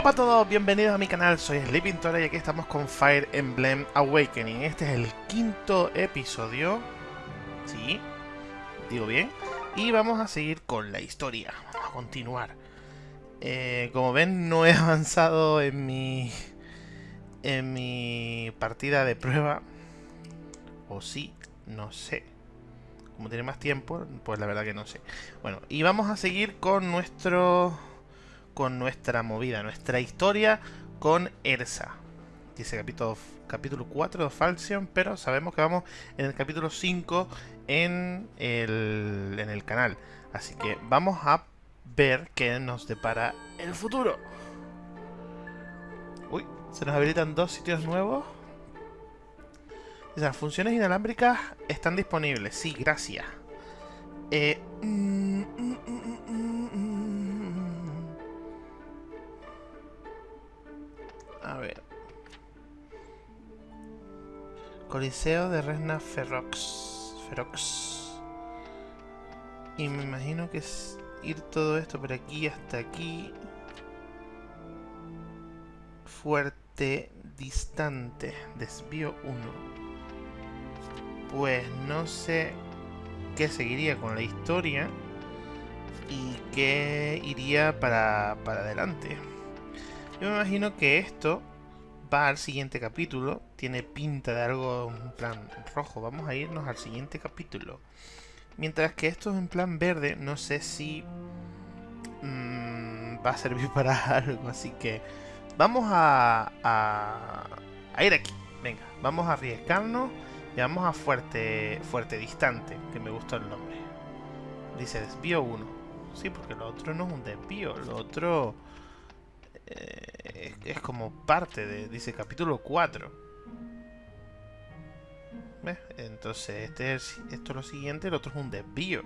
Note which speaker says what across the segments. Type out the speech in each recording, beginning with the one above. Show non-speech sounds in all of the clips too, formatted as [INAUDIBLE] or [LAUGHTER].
Speaker 1: Guapa a todos, bienvenidos a mi canal, soy Sleeping Tora y aquí estamos con Fire Emblem Awakening. Este es el quinto episodio, sí, digo bien, y vamos a seguir con la historia, vamos a continuar. Eh, como ven, no he [LAUGHS] avanzado en mi, en mi partida de prueba, o sí, no sé. Como tiene más tiempo, pues la verdad que no sé. Bueno, y vamos a seguir con nuestro con nuestra movida, nuestra historia con Ersa. Dice capítulo, capítulo 4 de Falcion, pero sabemos que vamos en el capítulo 5 en el, en el canal. Así que vamos a ver qué nos depara el futuro. Uy, se nos habilitan dos sitios nuevos. Las funciones inalámbricas están disponibles. Sí, gracias. Eh, mm, mm, mm, A ver. Coliseo de Resna Ferox. Ferox. Y me imagino que es ir todo esto por aquí hasta aquí. Fuerte, distante. Desvío 1. Pues no sé qué seguiría con la historia y qué iría para, para adelante. Yo me imagino que esto va al siguiente capítulo. Tiene pinta de algo en plan rojo. Vamos a irnos al siguiente capítulo. Mientras que esto es en plan verde, no sé si mmm, va a servir [LAUGHS] para algo. Así que vamos a, a, ir aquí. Venga, vamos a arriesgarnos y vamos a fuerte, fuerte distante, que me gustó el nombre. Dice desvío 1. Sí, porque lo otro no es un desvío, lo otro es, como parte de, dice capítulo 4. Entonces, este es, esto es lo siguiente, el otro es un desvío.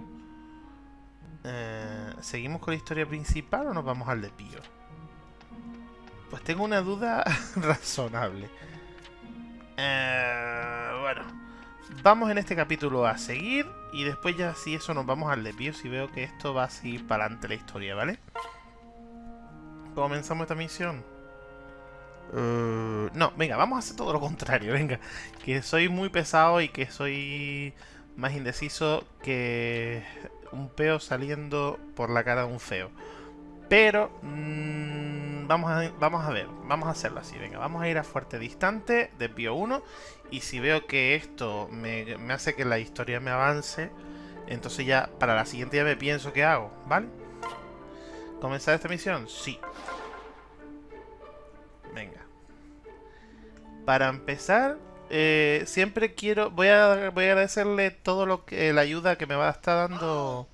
Speaker 1: Eh, ¿Seguimos con la historia principal o nos vamos al desvío? Pues tengo una duda [LAUGHS] razonable. Eh, bueno, vamos en este capítulo a seguir y después ya si eso nos vamos al desvío si veo que esto va a seguir para adelante la historia, ¿vale? Comenzamos esta misión? Uh, no, venga, vamos a hacer todo lo contrario, [LAUGHS] venga. Que soy muy pesado y que soy más indeciso que un peo saliendo por la cara de un feo. Pero mmm, vamos, a, vamos a ver, vamos a hacerlo así, venga, vamos a ir a fuerte distante, desvío 1. Y si veo que esto me, me hace que la historia me avance, entonces ya para la siguiente ya me pienso qué hago, ¿vale? ¿Comenzar esta misión? Sí. Venga. Para empezar, eh, siempre quiero... Voy a, voy a agradecerle todo lo que... La ayuda que me va a estar dando...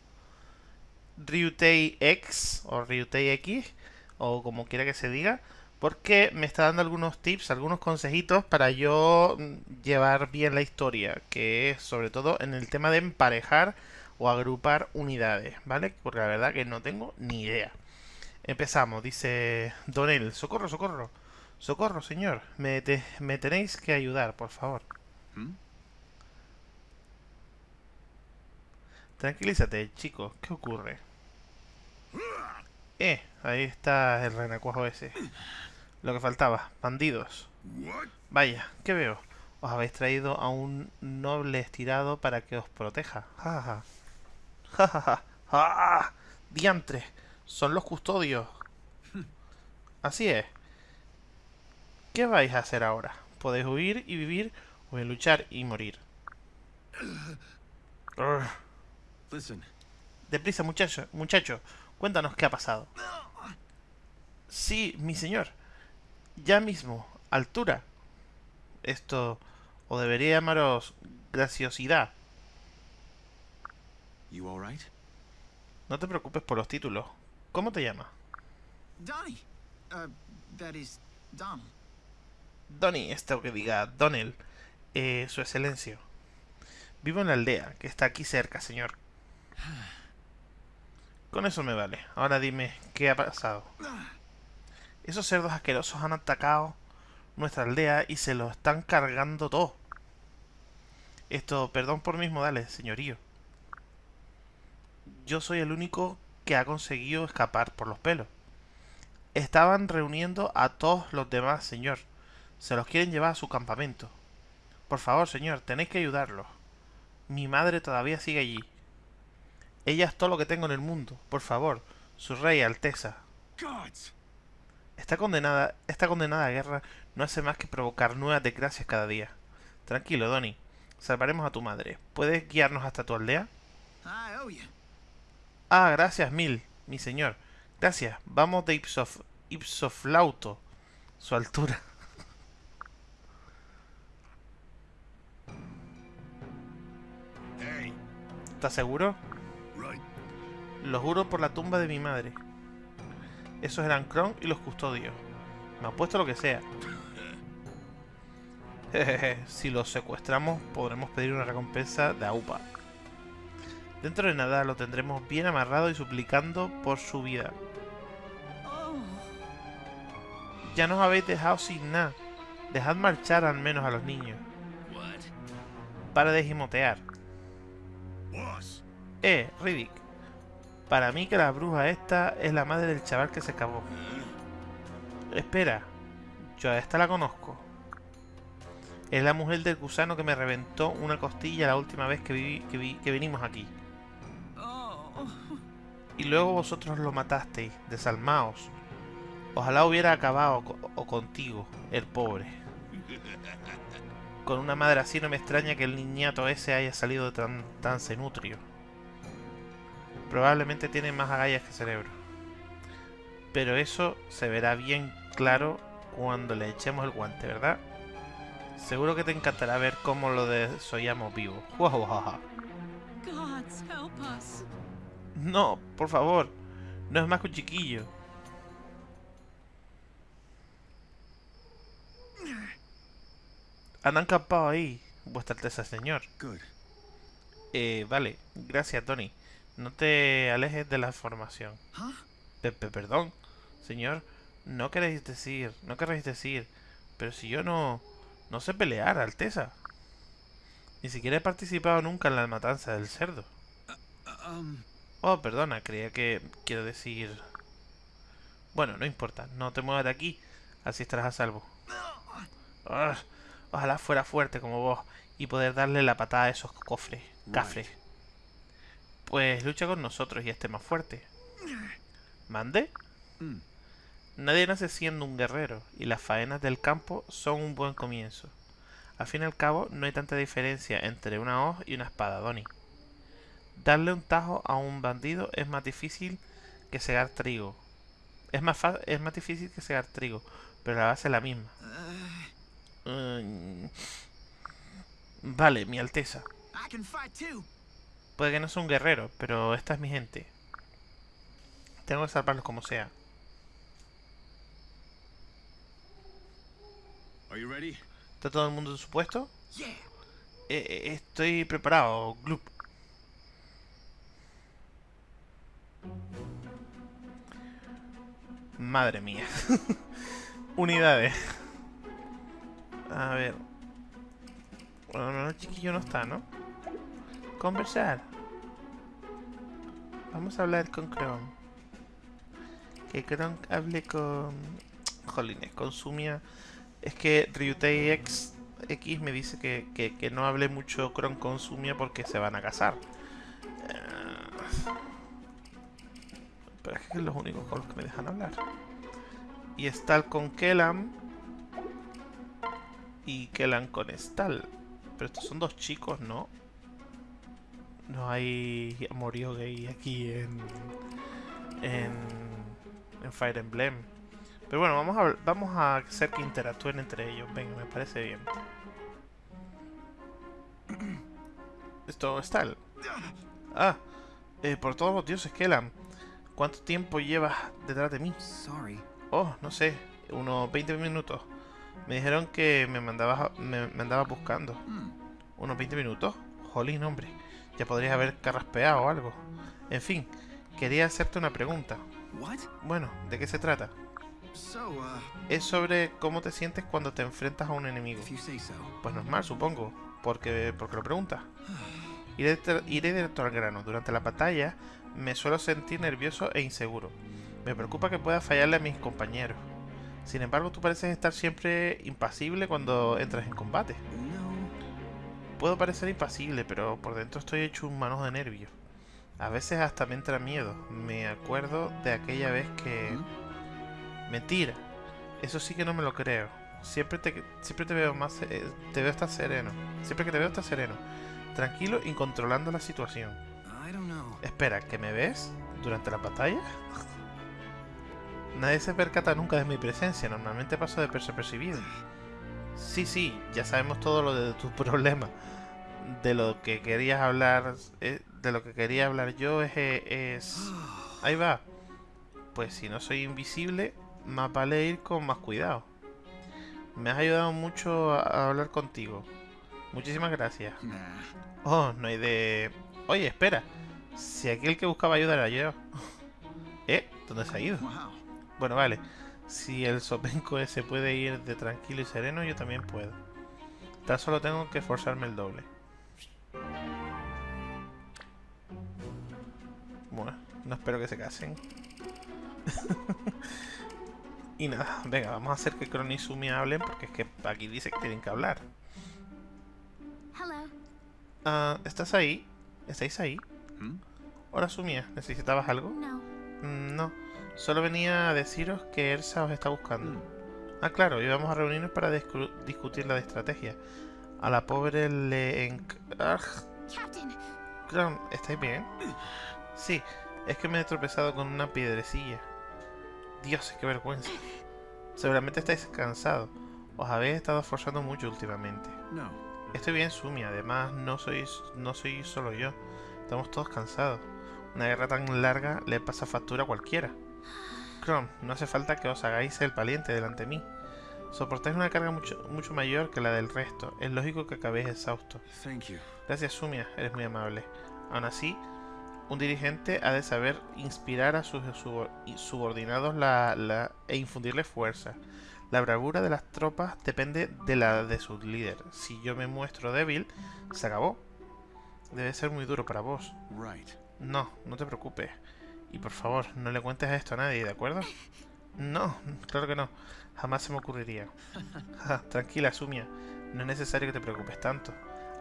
Speaker 1: Ryutei X o Ryutei X o como quiera que se diga porque me está dando algunos tips, algunos consejitos para yo llevar bien la historia, que es sobre todo en el tema de emparejar o agrupar unidades, ¿vale? Porque la verdad que no tengo ni idea. Empezamos, dice Donel, socorro, socorro. Socorro, señor. Me, me tenéis que ayudar, por favor. ¿Mm? Tranquilízate, chico. ¿Qué ocurre? Eh, ahí está el renacuajo ese. Lo que faltaba, bandidos. Vaya, ¿qué veo? Os habéis traído a un noble estirado para que os proteja. Ja, ja, ja. Ja, ja, ¡Ah! ¡Diantre! Son los custodios. [LAUGHS] Así es. ¿Qué vais a hacer ahora? Podéis huir y vivir o luchar y morir. Deprisa, muchacho, muchacho. Cuéntanos qué ha pasado. Sí, mi señor. Ya mismo. Altura. Esto... O debería llamaros... Graciosidad. No te preocupes por los títulos. ¿Cómo te llamas?
Speaker 2: Donnie. Uh, that is Don.
Speaker 1: Donnie, esto que diga Donel. Eh, su excelencia. Vivo en la aldea, que está aquí cerca, señor. Con eso me vale. Ahora dime, ¿qué ha pasado? Esos cerdos asquerosos han atacado nuestra aldea y se lo están cargando todo. Esto, perdón por mis modales, señorío. Yo soy el único que ha conseguido escapar por los pelos. Estaban reuniendo a todos los demás, señor. Se los quieren llevar a su campamento. Por favor, señor, tenéis que ayudarlos. Mi madre todavía sigue allí. Ella es todo lo que tengo en el mundo. Por favor, su rey Alteza. Esta condenada, esta condenada guerra no hace más que provocar nuevas desgracias cada día. Tranquilo, Donny. Salvaremos a tu madre. ¿Puedes guiarnos hasta tu aldea? Ah, gracias mil, mi señor. Gracias. Vamos de Ipsof, Ipsoflauto. Su altura.
Speaker 2: Hey,
Speaker 1: ¿Estás seguro?
Speaker 2: right.
Speaker 1: Lo juro por la tumba de mi madre. Esos eran Kron y los custodios. Me apuesto lo que sea. Jejeje, [LAUGHS] [LAUGHS] si los secuestramos podremos pedir una recompensa de AUPA. Dentro de nada lo tendremos bien amarrado y suplicando por su vida. Ya nos habéis dejado sin nada. Dejad marchar al menos a los niños. Para de gimotear. Eh, Riddick. Para mí que la bruja esta es la madre del chaval que se acabó. Espera, yo a esta la conozco. Es la mujer del gusano que me reventó una costilla la última vez que, viví- que, vi- que vinimos aquí. Y luego vosotros lo matasteis, desalmaos. Ojalá hubiera acabado o contigo, el pobre. Con una madre así no me extraña que el niñato ese haya salido tan, tan cenutrio. Probablemente tiene más agallas que cerebro. Pero eso se verá bien claro cuando le echemos el guante, ¿verdad? Seguro que te encantará ver cómo lo desollamos vivo. [LAUGHS] No, por favor. No es más que un chiquillo. Han acampado ahí, vuestra alteza señor. Eh, vale, gracias Tony. No te alejes de la formación. Pepe, perdón, señor. No queréis decir, no queréis decir. Pero si yo no, no sé pelear, alteza. Ni siquiera he participado nunca en la matanza del cerdo.
Speaker 2: Um,
Speaker 1: Oh, perdona, creía que quiero decir... Bueno, no importa, no te muevas de aquí, así estarás a salvo. Ah, ojalá fuera fuerte como vos y poder darle la patada a esos cofres, cafres. Pues lucha con nosotros y esté más fuerte. ¿Mande?
Speaker 2: Mm.
Speaker 1: Nadie nace siendo un guerrero y las faenas del campo son un buen comienzo. Al fin y al cabo, no hay tanta diferencia entre una hoz y una espada, Donny. Darle un tajo a un bandido es más difícil que segar trigo. Es más, es más difícil que segar trigo, pero la base es la misma. Mm. Vale, mi alteza. Puede que no sea un guerrero, pero esta es mi gente. Tengo que salvarlos como sea. ¿Está todo el mundo en su puesto? Eh, eh, estoy preparado, Gloop. Madre mía. [LAUGHS] Unidades. A ver. Bueno, no, el chiquillo no está, ¿no? Conversar. Vamos a hablar con Kron. Que Kron hable con... Jolines, con Sumia. Es que Ryutei X me dice que, que- que no hable mucho Kron con Sumia porque se van a casar. Pero es que es los únicos con los que me dejan hablar. Y Stal con Kellam. Y Kellam con Stal. Pero estos son dos chicos, ¿no? No hay amorío gay aquí en, en, en Fire Emblem. Pero bueno, vamos a, vamos a hacer que interactúen entre ellos. Venga, me parece bien. Esto está. el- Ah, eh, por todos los dioses, Kellam. ¿Cuánto tiempo llevas detrás de mí?
Speaker 2: Sorry.
Speaker 1: Oh, no sé, unos 20 minutos. Me dijeron que me mandabas, me, me andabas buscando.
Speaker 2: Hmm.
Speaker 1: ¿Unos 20 minutos? Jolín, hombre. Ya podrías haber carraspeado o algo. En fin, quería hacerte una pregunta.
Speaker 2: What?
Speaker 1: Bueno, ¿de qué se trata?
Speaker 2: Uh,
Speaker 1: Es sobre cómo te sientes cuando te enfrentas a un enemigo. Pues normal, supongo. Porque, porque lo preguntas. [SIGHS] Iré, iré directo al grano. Durante la batalla me suelo sentir nervioso e inseguro. Me preocupa que pueda fallarle a mis compañeros. Sin embargo, tú pareces estar siempre impasible cuando entras en combate. Puedo parecer impasible, pero por dentro estoy hecho un manojo de nervios. A veces hasta me entra miedo. Me acuerdo de aquella vez que... Mentira. Eso sí que no me lo creo. Siempre te, siempre te veo más... eh, te veo estar sereno. Siempre que te veo estás sereno. Tranquilo y controlando la situación. Espera, ¿que me ves? ¿Durante la batalla? Nadie se percata nunca de mi presencia. Normalmente paso desapercibido. Sí, sí, ya sabemos todo lo de tu [LAUGHS] problema. De lo que querías hablar... eh, de lo que quería hablar yo es... es... [GASPS] Ahí va. Pues si no soy invisible, más vale ir con más cuidado. Me has ayudado mucho a- a hablar contigo. Muchísimas gracias. Oh, no hay de... Oye, espera. Si aquí el que buscaba ayuda era yo. [LAUGHS] ¿Eh? ¿Dónde se ha ido? Bueno, vale. Si el sopenco ese puede ir de tranquilo y sereno, yo también puedo. Tan solo tengo que forzarme el doble. Bueno, no espero que se casen. [LAUGHS] y nada, venga, vamos a hacer que Kron y Sumi hablen porque es que aquí dice que tienen que hablar.
Speaker 3: Hello.
Speaker 1: Ah, ¿Estás ahí? ¿Estáis ahí?
Speaker 2: ¿Mm?
Speaker 1: Hola Sumia, ¿necesitabas algo?
Speaker 3: No.
Speaker 1: Mm, No, solo venía a deciros que Elsa os está buscando.
Speaker 2: Mm.
Speaker 1: Ah, claro, íbamos a reunirnos para discu- discutir la estrategia. A la pobre le... enc- Ah,
Speaker 3: Captain,
Speaker 1: ¿estáis bien? Sí, es que me he tropezado con una piedrecilla. Dios, qué vergüenza. Seguramente estáis cansados. Os habéis estado esforzando mucho últimamente.
Speaker 2: No.
Speaker 1: Estoy bien, Sumi. Además, no soy, no soy solo yo. Estamos todos cansados. Una guerra tan larga le pasa factura a cualquiera. Chrome, no hace falta que os hagáis el valiente delante de mí. Soportáis una carga mucho, mucho mayor que la del resto. Es lógico que acabéis exhaustos.
Speaker 2: Thank you.
Speaker 1: Gracias, Sumia. Eres muy amable. Aún así, un dirigente ha de saber inspirar a sus subordinados la, la- e infundirles fuerza. La bravura de las tropas depende de la de su líder. Si yo me muestro débil, se acabó. Debe ser muy duro para vos.
Speaker 2: Right.
Speaker 1: No, no te preocupes. Y por favor, no le cuentes esto a nadie, ¿de acuerdo? No, claro que no. Jamás se me ocurriría. [LAUGHS] Tranquila, Sumia. No es necesario que te preocupes tanto.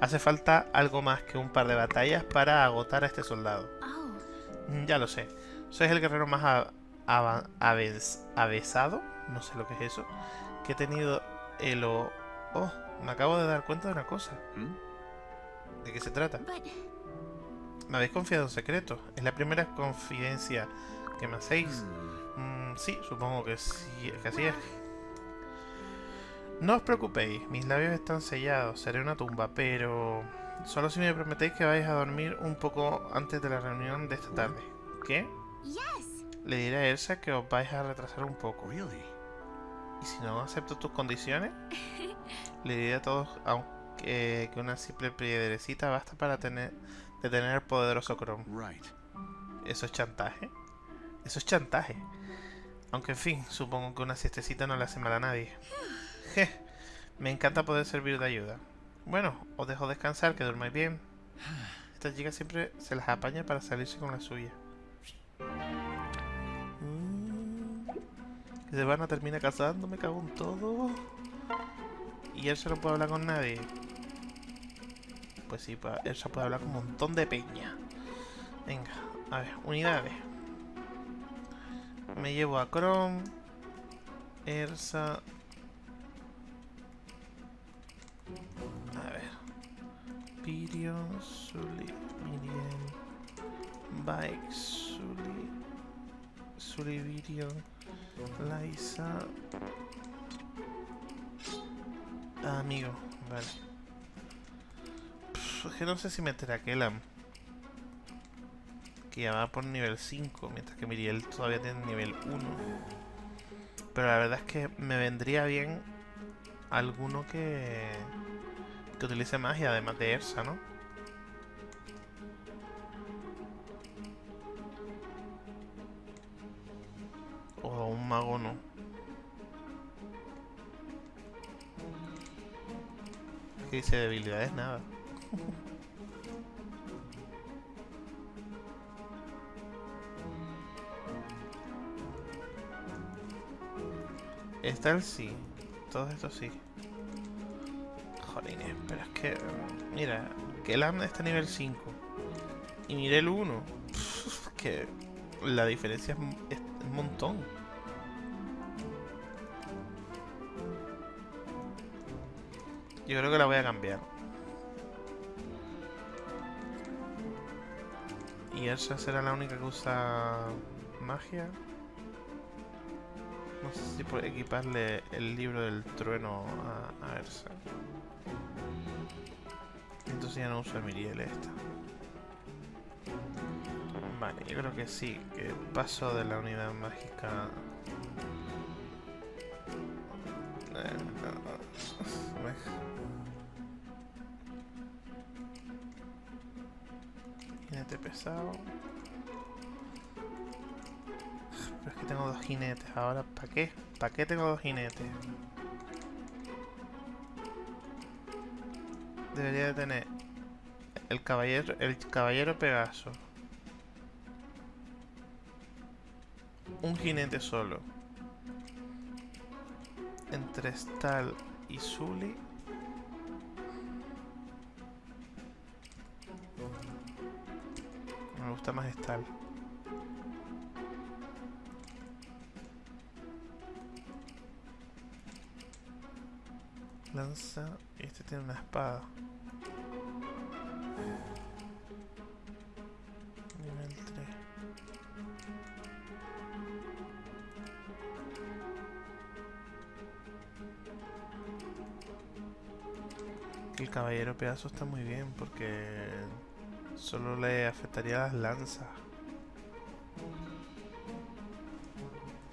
Speaker 1: Hace falta algo más que un par de batallas para agotar a este soldado.
Speaker 3: oh,
Speaker 1: Ya lo sé. Sois el guerrero más avesado, no sé lo que es eso, que he tenido el... o- Oh, me acabo de dar cuenta de una cosa.
Speaker 2: ¿Mm?
Speaker 1: ¿De qué se trata? Me habéis confiado en secreto. Es la primera confidencia que me hacéis.
Speaker 2: Hmm.
Speaker 1: Mm, sí, supongo que sí, que así es. No os preocupéis, mis labios están sellados, seré una tumba, pero solo si me prometéis que vais a dormir un poco antes de la reunión de esta tarde. ¿Qué? Le diré a Elsa que os vais a retrasar un poco. Y si no acepto tus condiciones, [LAUGHS] le diré a todos aunque, que una simple piedrecita basta para tener detener al poderoso Chrome.
Speaker 2: Right.
Speaker 1: ¿Eso es chantaje? Eso es chantaje. Aunque en fin, supongo que una siestecita no le hace mal a nadie. [SIGHS] Je, me encanta poder servir de ayuda. Bueno, os dejo descansar, que durmáis bien. [SIGHS] Esta chica siempre se las apaña para salirse con la suya. Se van a me cago en todo. Y Elsa no puede hablar con nadie. Pues sí, Elsa puede hablar con un montón de peña. Venga, a ver, unidades. Me llevo a Chrome, Ersa. A ver. Virion, Sully, Miriam, Bike, Sully, Sully, Virion, Liza. Ah, amigo, vale. Es que no sé si meter a Kellam. Que ya va por nivel 5, mientras que Miriel todavía tiene nivel 1. Pero la verdad es que me vendría bien alguno que, que utilice magia, además de Ersa, ¿no? O a un mago no. ¿Qué dice debilidades? Nada. Está el sí. Todo esto sí. Jolines, pero es que... Mira, que el está nivel 5. Y miré el 1. [LAUGHS] Que la diferencia es un montón. Yo creo que la voy a cambiar. Y Elsa será la única que usa magia. No sé si equiparle el libro del trueno a, a. Entonces ya no uso a Miriel esta. Vale, yo creo que sí, que paso de la unidad mágica... Eh, Jinete pesado. Pero es que tengo dos jinetes ahora. ¿Para qué? ¿Para qué tengo dos jinetes? Debería de tener el caballero, el caballero Pegaso. Un jinete solo. Entre Stal y Zully. Me gusta más Stal. Lanza. Y este tiene una espada. Caballero pedazo está muy bien porque solo le afectaría las lanzas.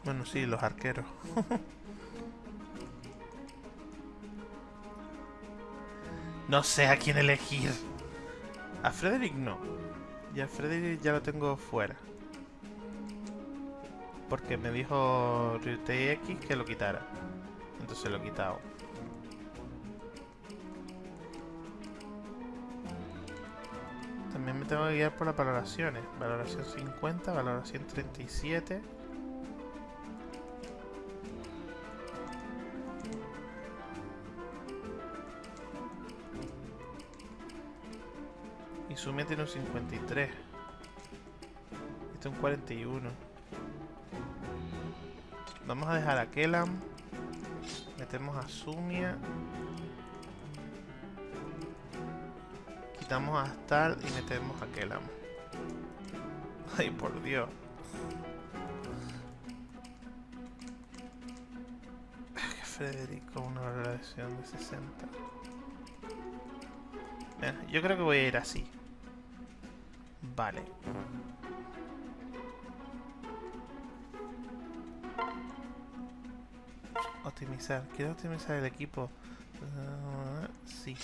Speaker 1: Bueno, sí, los arqueros. [LAUGHS] no sé a quién elegir. A Frederick no. Y a Frederick ya lo tengo fuera. Porque me dijo Ryutei X que lo quitara. Entonces lo he quitado. Tengo que guiar por las valoraciones. Valoración 50, valoración 37. Y Sumia tiene un 53. Este un 41. Vamos a dejar a Kellam. Metemos a Sumia. Quitamos a Stal y metemos a Kellam. Ay, por Dios. Que Federico, una valoración de 60. Venga, yo creo que voy a ir así. Vale. Optimizar. Quiero optimizar el equipo. Ah, sí.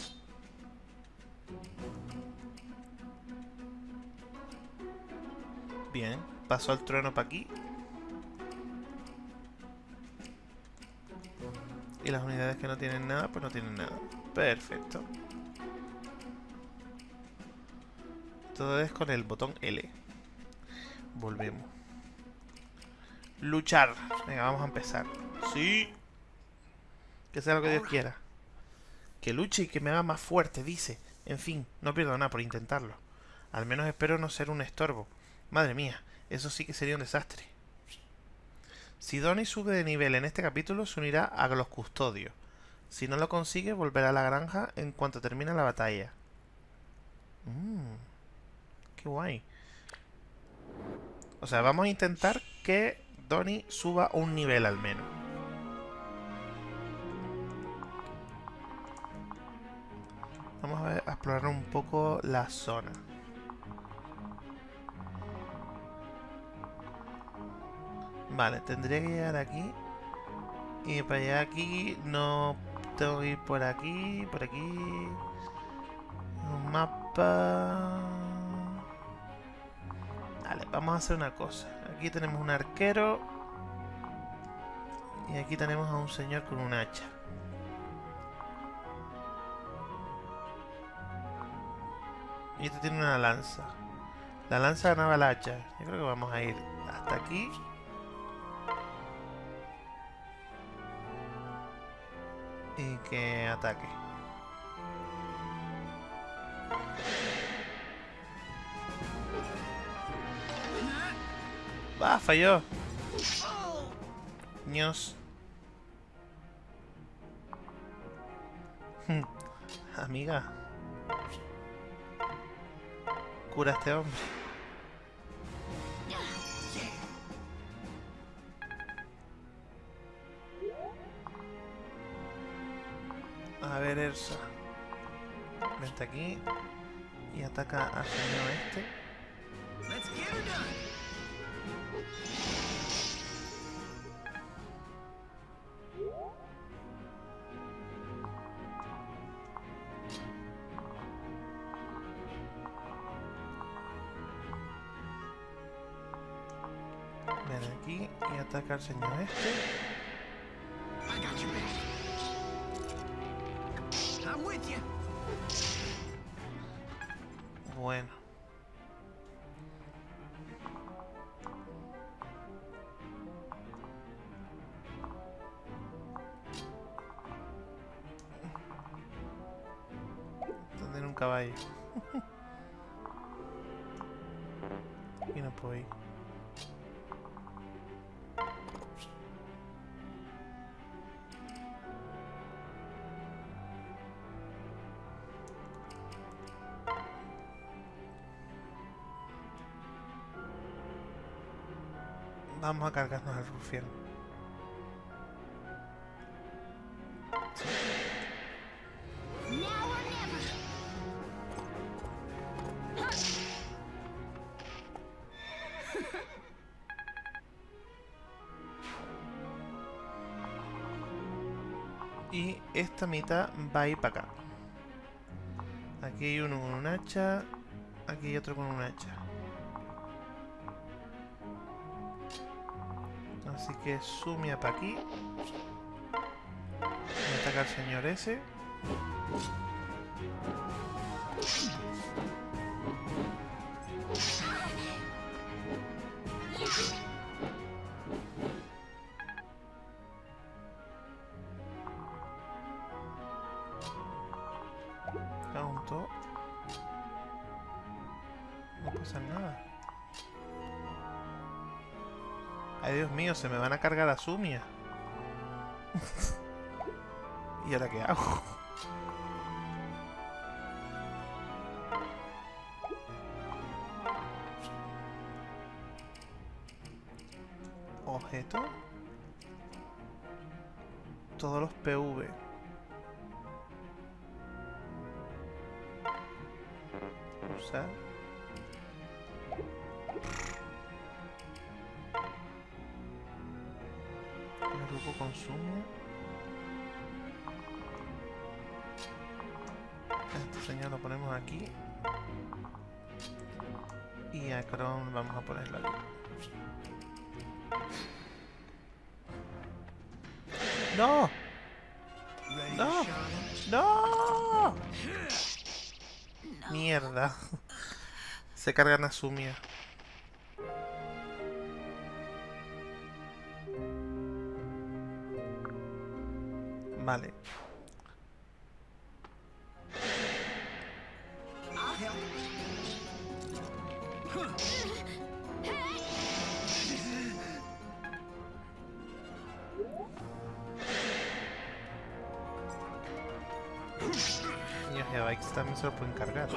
Speaker 1: Pasó el trueno para aquí. Y las unidades que no tienen nada, pues no tienen nada. Perfecto. Todo es con el botón L. Volvemos. Luchar. Venga, vamos a empezar. Sí. Que sea lo que Dios quiera. Que luche y que me haga más fuerte, dice. En fin, no pierdo nada por intentarlo. Al menos espero no ser un estorbo. Madre mía, eso sí que sería un desastre. Si Donnie sube de nivel en este capítulo, se unirá a los custodios. Si no lo consigue, volverá a la granja en cuanto termine la batalla. Mmm. Qué guay. O sea, vamos a intentar que Donnie suba un nivel al menos. Vamos a explorar un poco la zona. Vale, tendría que llegar aquí. Y para llegar aquí no tengo que ir por aquí, por aquí. Un mapa. Vale, vamos a hacer una cosa. Aquí tenemos un arquero. Y aquí tenemos a un señor con un hacha. Y este tiene una lanza. La lanza ganaba el hacha. Yo creo que vamos a ir hasta aquí. Y que ataque. ¡Va! Falló. Ños. [LAUGHS] Amiga. Cura este hombre. A ver, Elsa. Vente aquí. Y ataca al señor este. Ven aquí y ataca al señor este. Bueno. Tener un caballo. [LAUGHS] y no puedo ir. Vamos a cargarnos al rufián. Y esta mitad va a ir para acá. Aquí hay uno con un hacha. Aquí hay otro con un hacha. Así que sumia para aquí. Me ataca el señor ese. Dios mío, se me van a cargar a Sumia. [LAUGHS] ¿Y ahora qué hago? Cargan a. Vale. A Bikes también se lo pueden cargar.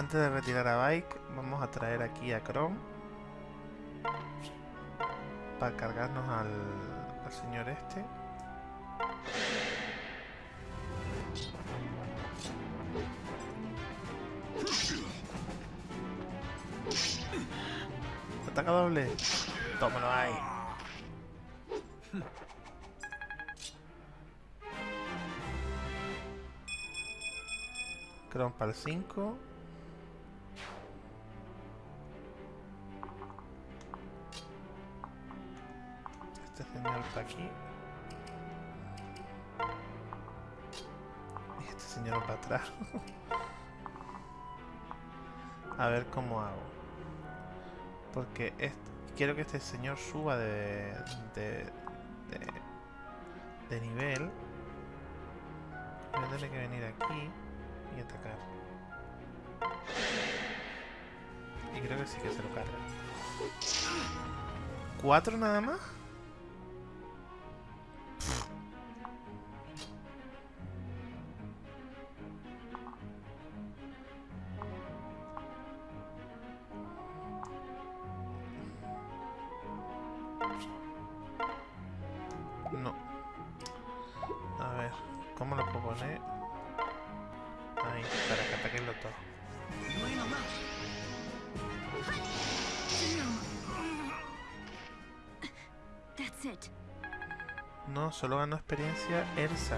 Speaker 1: Antes de retirar a Bike, vamos a traer aquí a Chrome. Para cargarnos al, al señor este. Ataca doble. Tómalo ahí. Chrome para el 5. Para aquí. Y este señor para atrás. A ver cómo hago. Porque quiero que este señor suba de, de, de, de nivel. Voy a tener que venir aquí y atacar. Y creo que sí que se lo carga. ¿Cuatro nada más? Solo ganó experiencia Elsa.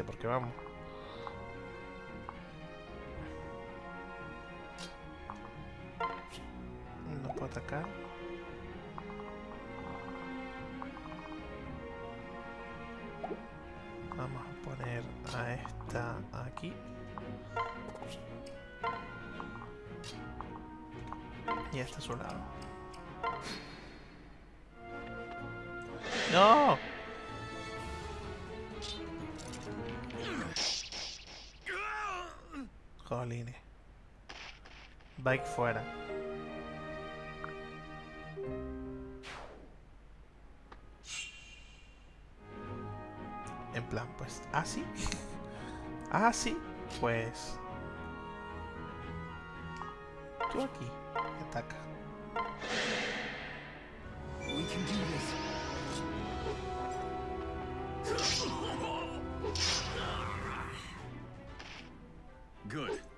Speaker 1: 20, porque vamos. No puedo atacar. Vamos a poner a esta aquí. Y a esta a su lado. ¡No! Bike fuera. En plan, pues, así. Así, [LAUGHS] pues. Tú aquí, ataca.
Speaker 2: Good.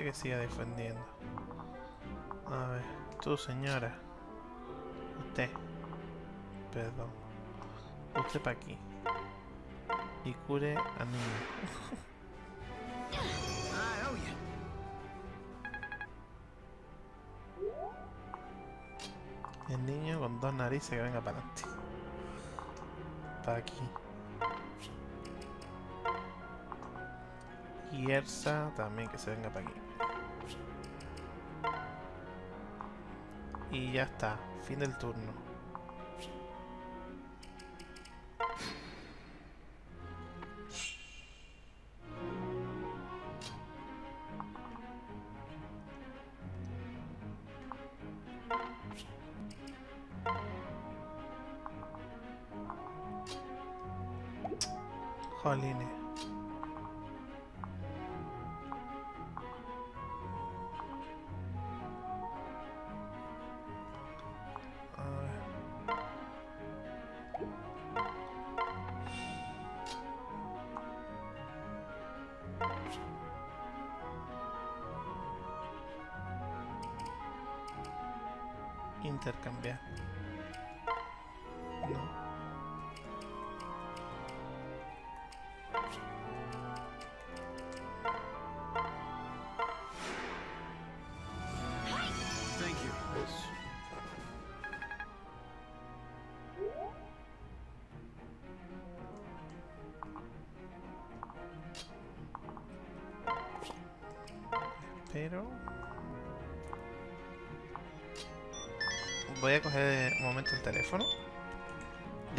Speaker 1: Que siga defendiendo. A ver, tú señora. Usted. Perdón. Usted para aquí. Y cure a niño. El niño con dos narices que venga para adelante. Para aquí. También que se venga para aquí. Y ya está. Fin del turno. Intercambiar.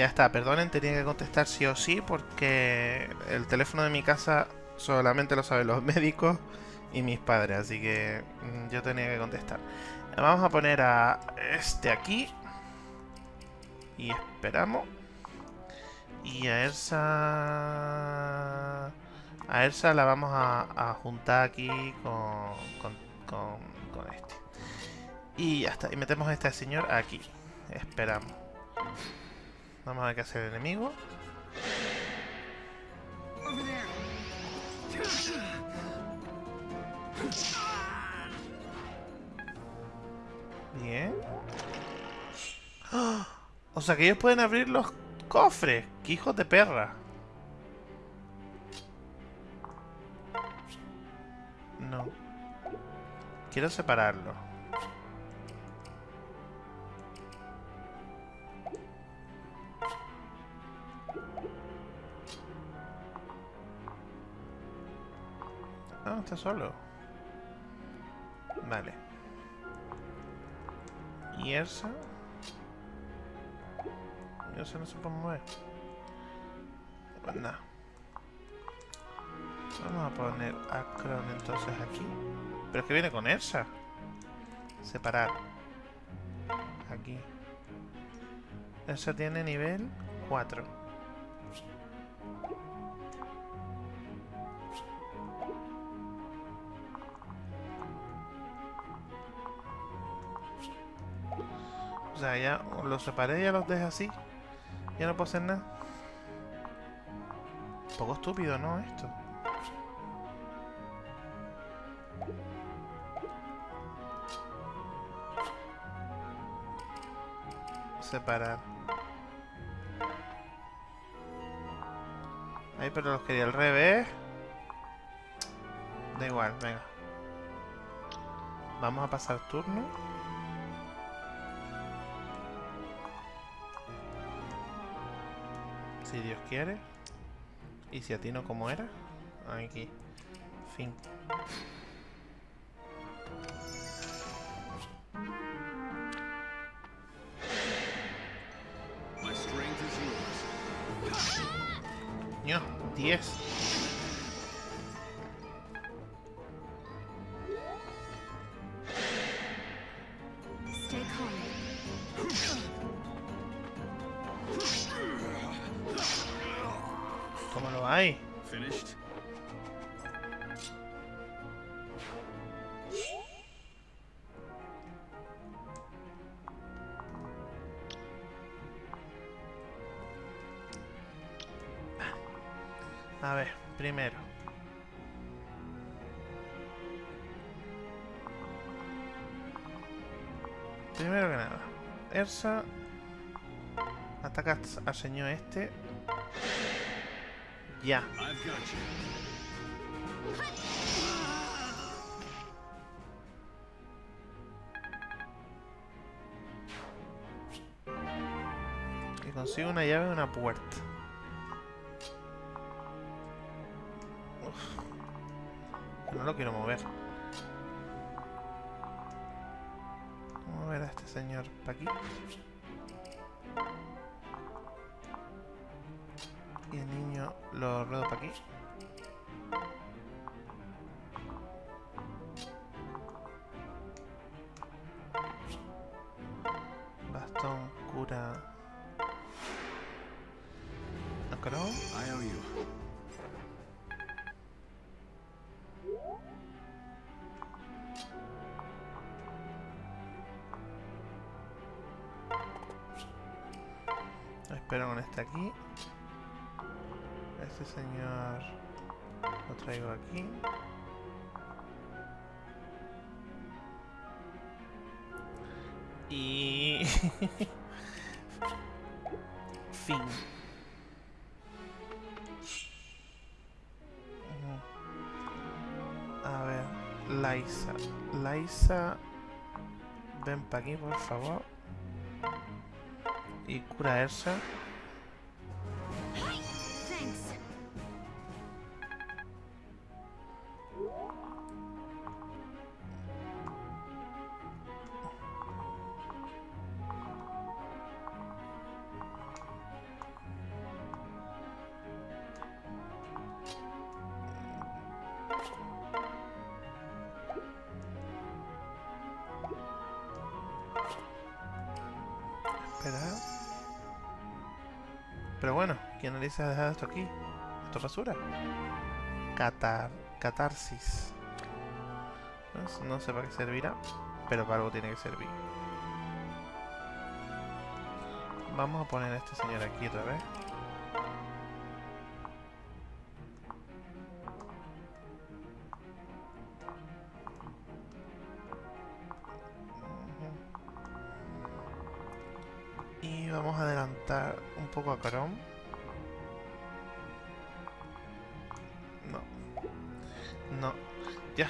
Speaker 1: Ya está, perdonen, tenía que contestar sí o sí porque el teléfono de mi casa solamente lo saben los [LAUGHS] médicos y mis padres, así que mm, yo tenía que contestar. Vamos a poner a este aquí. Y esperamos. Y a Elsa... A Elsa la vamos a, juntar aquí con, con, con, con este. Y ya está. Y metemos a este señor aquí. Esperamos. Vamos a ver qué hace el enemigo. Bien. ¡Ah! O sea que ellos pueden abrir los cofres. ¡Qué hijos de perra! No. Quiero separarlo. Está solo. Vale. ¿Y esa? ¿Y esa no se puede mover? Nada. Vamos a poner a Kron entonces aquí. Pero es que viene con Elsa. Separar. Aquí. Elsa tiene nivel 4. Sea, ya los separé ya los dejé así. Ya no puedo hacer nada. Un poco estúpido, ¿no? Esto. Separar. Ahí, pero los quería al revés. Da igual, venga. Vamos a pasar turno. Si Dios quiere. Y si a ti no como era. Aquí. Fin. Ño, 10. A ver, primero. Primero que nada. Ersa. Ataca al señor este. Ya. Y consigo una llave de una puerta. No lo quiero mover. Vamos a mover a este señor para aquí. Y el niño lo ruedo para aquí. Laisa. Laisa, ven para aquí, por favor. Y cura a bueno, ¿quién narices ha dejado esto aquí? ¿Esto es basura? Catar... Catarsis. No, sé- para qué servirá, pero para algo tiene que servir. Vamos a poner a este señor aquí otra vez. Y vamos a adelantar un poco a Chrome.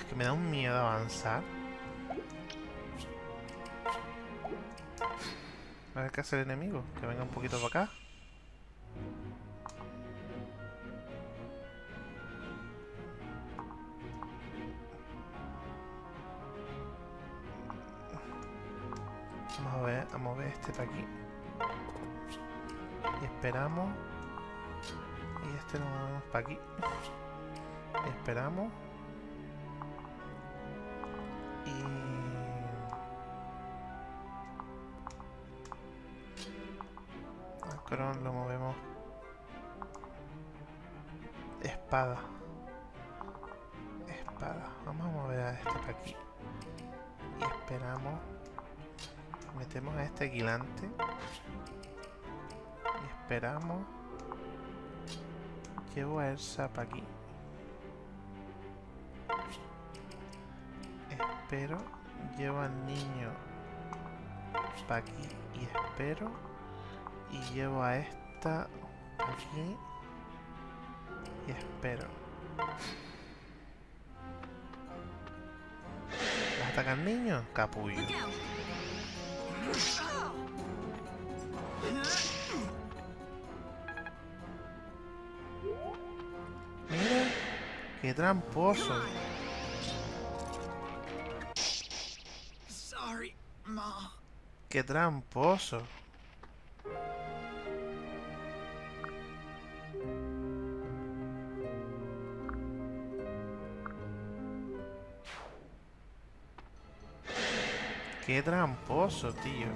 Speaker 1: Es que me da un miedo avanzar. A ver qué hace el enemigo. Que venga un poquito para acá. Vamos a ver, a mover este para aquí. Y esperamos. Y este lo movemos para aquí. Y esperamos. A Kron lo movemos. Espada. Espada. Vamos a mover a este para aquí. Y esperamos. Metemos a este guilante. Y esperamos. Llevo a Elsa para aquí. Espero. Llevo al niño para aquí. Y espero. Y llevo a esta aquí. Y espero. ¿Vas a atacar niño? Capullo. Mira, qué tramposo. Qué tramposo. Qué tramposo, tío.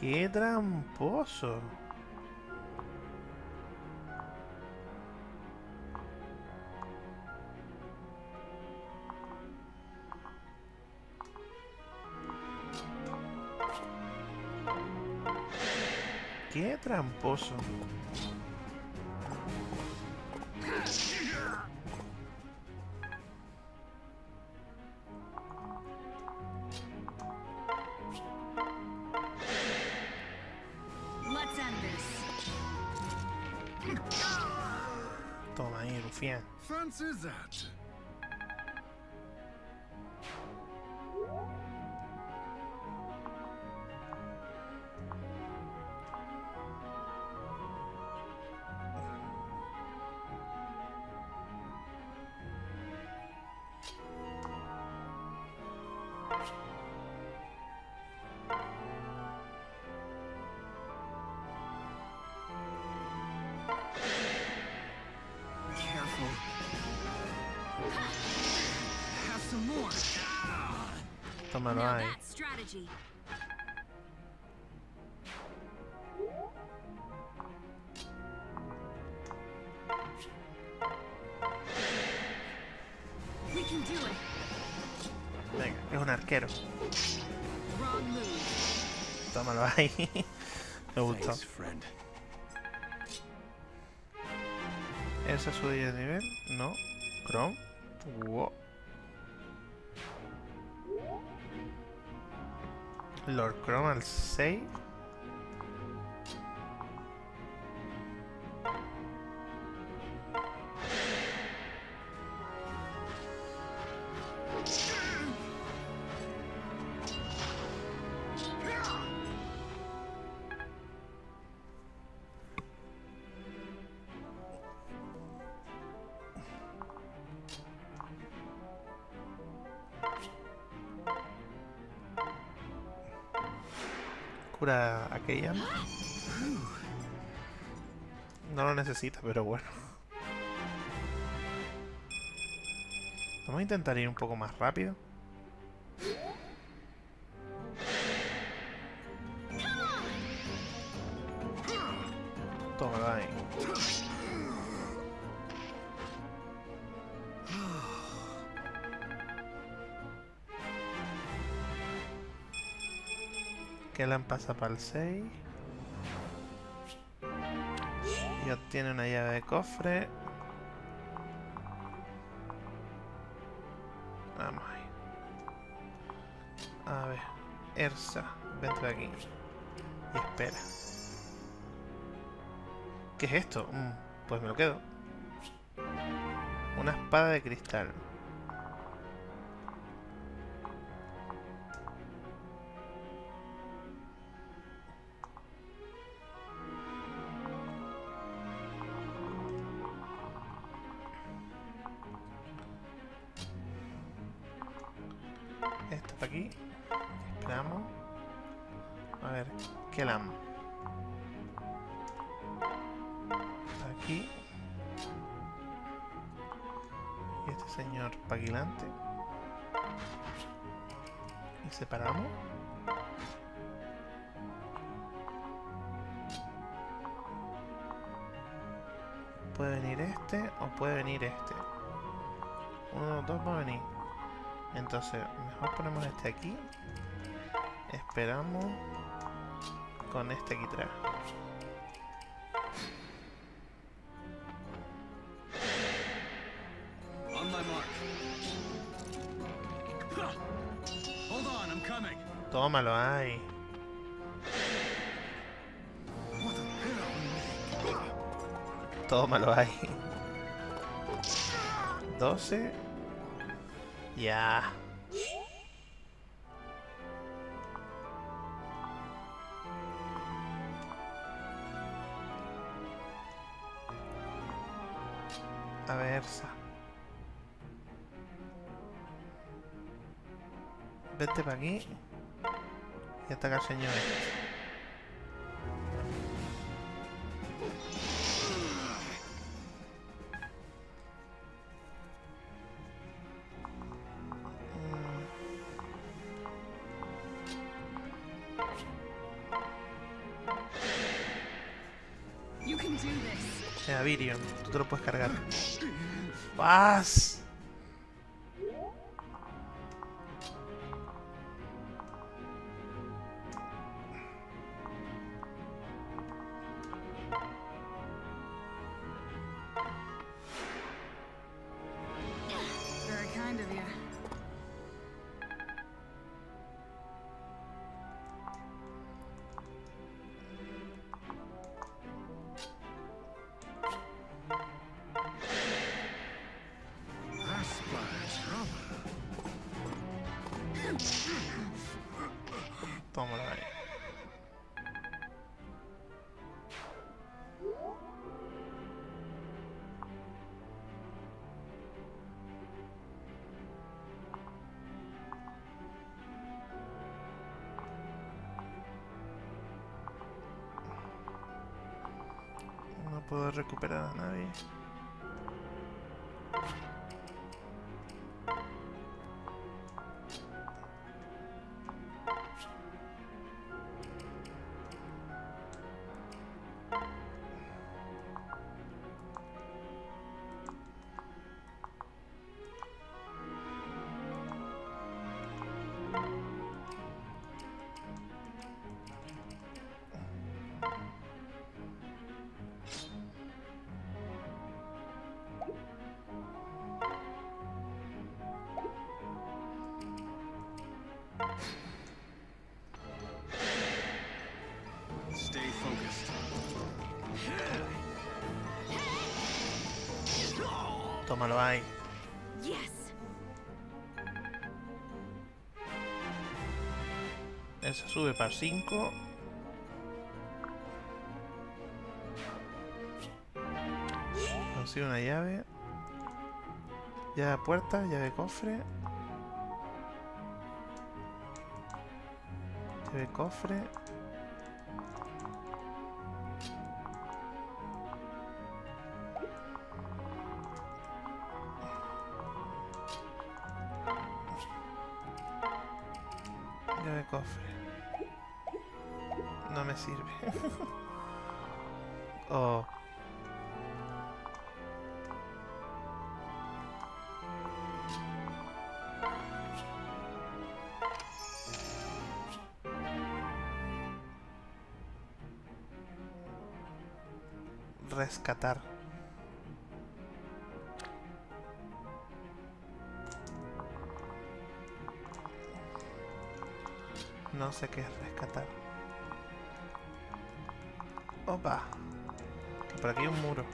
Speaker 1: Qué tramposo. Qué tramposo. Toma ahí, rufián.
Speaker 3: Strategy. We can do it.
Speaker 1: Venga, es un arquero. Tómalo ahí. Me gustó. ¿Esa subida de nivel? No. Chrome. Wow. Lord Chrome al 6. Aquella. No lo necesita, pero bueno. Vamos a intentar ir un poco más rápido. Kellan pasa para el 6. Y obtiene una llave de cofre. Vamos ahí. A ver. Ersa, vente aquí. Y espera. ¿Qué es esto? Mm, pues me lo quedo. Una espada de cristal. Puede venir este o puede venir este. Uno de los dos va a venir. Entonces, mejor ponemos este aquí. Esperamos con este aquí atrás.
Speaker 2: On my
Speaker 1: Tómalo ahí. 12. Ya. A ver. Vete para aquí. Y ataca al señor ¡Vas! Puedo recuperar a nadie. Ahí.
Speaker 3: Yes.
Speaker 1: Eso sube para 5. Consigo una llave. Llave puerta, llave cofre. Llave de cofre. No me sirve. [LAUGHS] oh. Rescatar. Sé qué es rescatar. Opa. Por aquí hay un muro.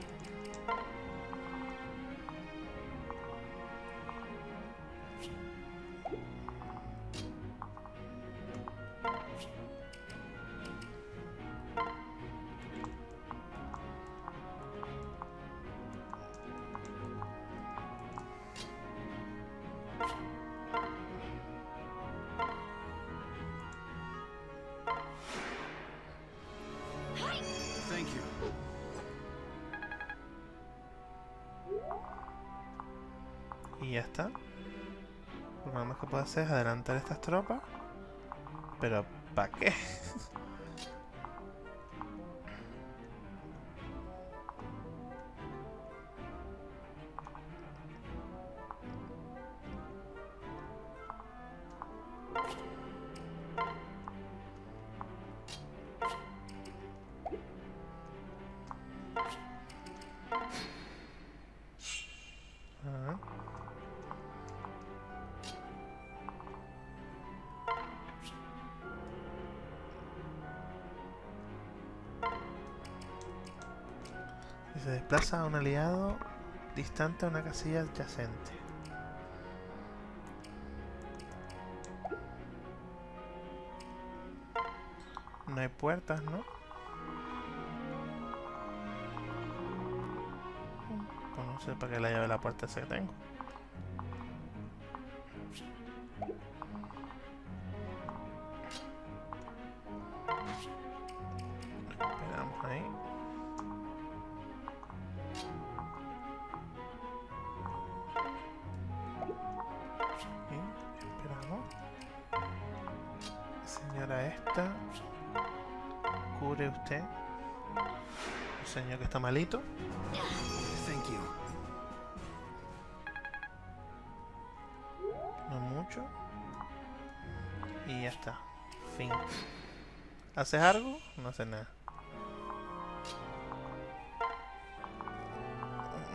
Speaker 1: Hacer es adelantar estas tropas. Pero, ¿para qué? Se desplaza a un aliado distante a una casilla adyacente. No hay puertas, ¿no? No sé para qué la llave de la puerta esa que tengo. Señor que está malito.
Speaker 2: Thank you.
Speaker 1: No mucho. Y ya está. Fin. ¿Haces algo? No haces nada.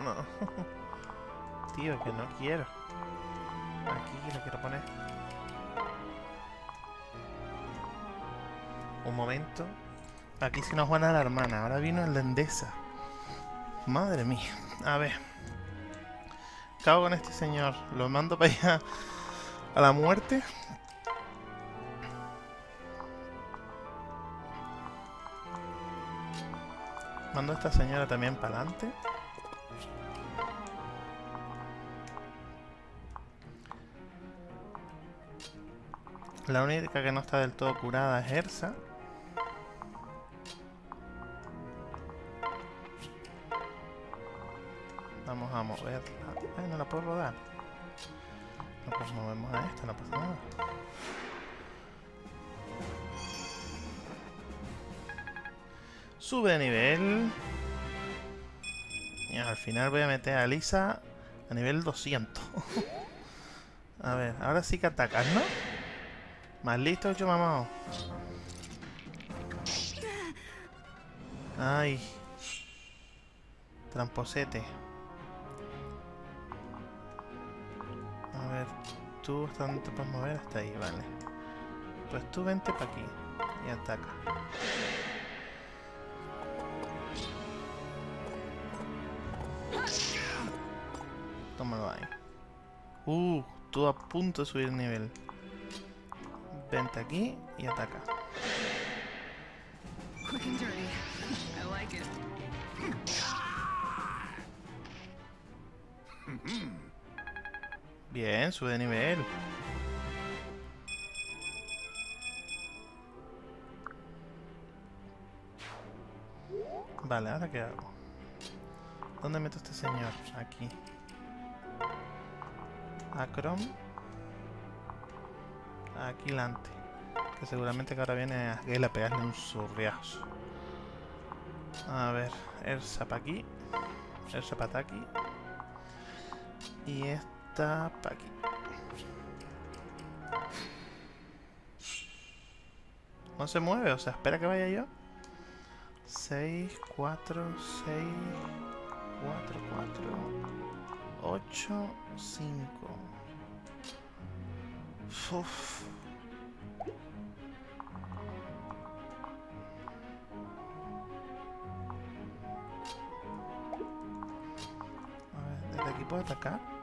Speaker 1: No. [LAUGHS] Tío, que no quiero. Aquí lo quiero poner. Un momento. Aquí si nos van a la hermana. Ahora vino el de Endesa. Madre mía. A ver. Cago con este señor. Lo mando para allá a la muerte. Mando a esta señora también para adelante. La única que no está del todo curada es Ersa. Ay, no la puedo rodar. No, pues movemos a esta, no pasa nada. Sube de nivel. Y al final voy a meter a Lisa a nivel 200. [LAUGHS] a ver, ahora sí que atacas, ¿no? Más listo, yo mamado. Ay. Tramposete. Tú hasta dónde te puedes mover hasta ahí, vale. Pues tú vente para aquí y ataca. Tómalo ahí. Uh, tú a punto de subir nivel. Vente aquí y ataca. Bien, sube de nivel. Vale, ¿ahora qué hago? ¿Dónde meto a este señor? Aquí. A Chrome. Aquí. Que seguramente que ahora viene a a pegarle un surriazo. A ver, Elsa para aquí. Elsa para aquí. Y esta para aquí. No se mueve, o sea, espera que vaya yo. 6, 4, 6, 4, 4, 8, 5. Uf. Desde aquí puedo atacar.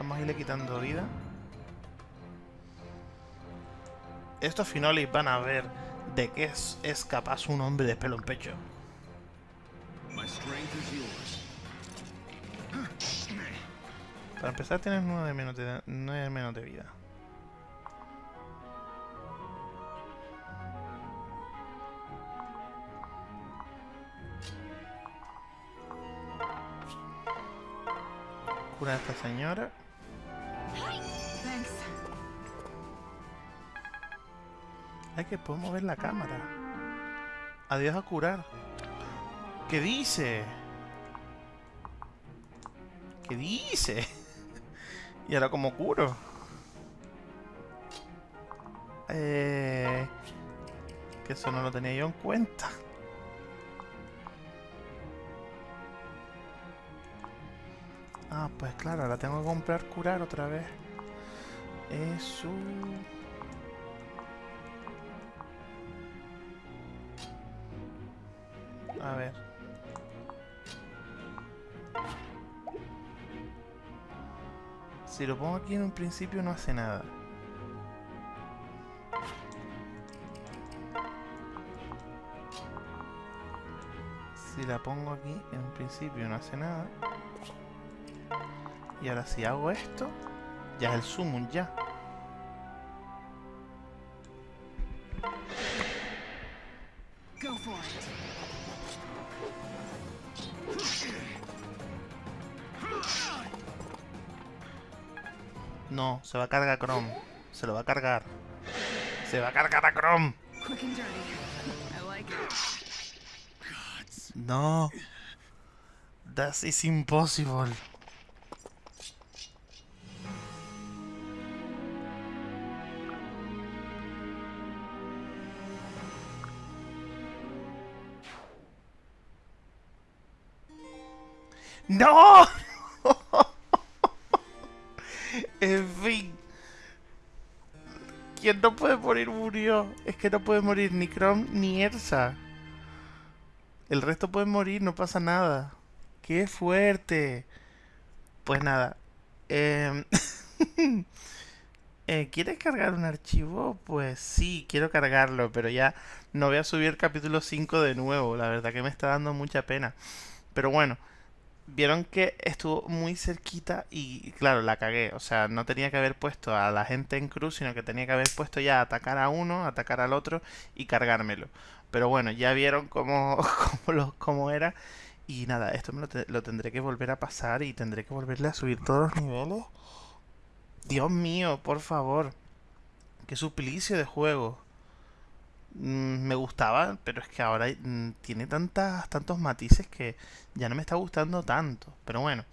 Speaker 1: Vamos a irle quitando vida. Estos finolis van a ver de qué es, es capaz un hombre de pelo en pecho. Para empezar tienes 9 menos de, 9 menos de vida. Cura a esta señora. Que puedo mover la cámara. Adiós a curar. ¿Qué dice? ¿Qué dice? [LAUGHS] ¿Y ahora cómo curo? Eh, que eso no lo tenía yo en cuenta. Ah, pues claro, ahora tengo que comprar curar otra vez. Eso... A ver. Si lo pongo aquí en un principio no hace nada. Si la pongo aquí en un principio no hace nada. Y ahora si hago esto, ya es el summon ya. Va a cargar Chrome. Se lo va a cargar. Se va a cargar a Chrome. No. That is impossible. Es que no puede morir ni Chrome ni Elsa. El resto puede morir, no pasa nada. ¡Qué fuerte! Pues nada. em, [LAUGHS] eh, ¿Quieres cargar un archivo? Pues sí, quiero cargarlo, pero ya no voy a subir capítulo 5 de nuevo. La verdad que me está dando mucha pena. Pero bueno, vieron que estuvo muy cerquita y claro, la cagué. O sea, no tenía que haber puesto a la gente en cruz, sino que tenía que haber puesto ya a atacar a uno, atacar al otro y cargármelo. Pero bueno, ya vieron cómo, [LAUGHS] cómo, lo- cómo era. Y nada, esto me lo, lo tendré que volver a pasar y tendré que volverle a subir todos los niveles. Dios mío, por favor. Qué suplicio de juego. Mm, me gustaba, pero es que ahora mm, tiene tantas, tantos matices que ya no me está gustando tanto. Pero bueno,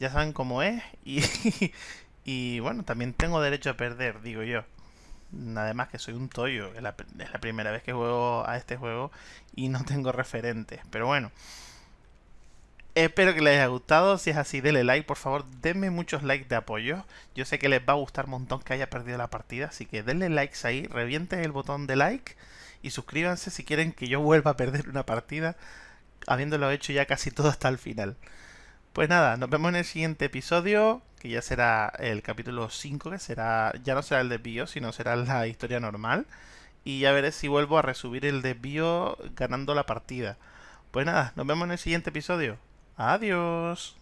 Speaker 1: ya saben cómo es y, [LAUGHS] bueno, también tengo derecho a perder, digo yo. Además que soy un tollo, es la, es la primera vez que juego a este juego y no tengo referentes. Pero bueno, espero que les haya gustado. Si es así, denle like, por favor, denme muchos likes de apoyo. Yo sé que les va a gustar un montón que haya perdido la partida, así que denle likes ahí, revienten el botón de like y suscríbanse si quieren que yo vuelva a perder una partida, habiéndolo hecho ya casi todo hasta el final. Pues nada, nos vemos en el siguiente episodio, que ya será el capítulo 5, que será ya no será el desvío, sino será la historia normal. Y ya veré si vuelvo a resubir el desvío ganando la partida. Pues nada, nos vemos en el siguiente episodio. Adiós.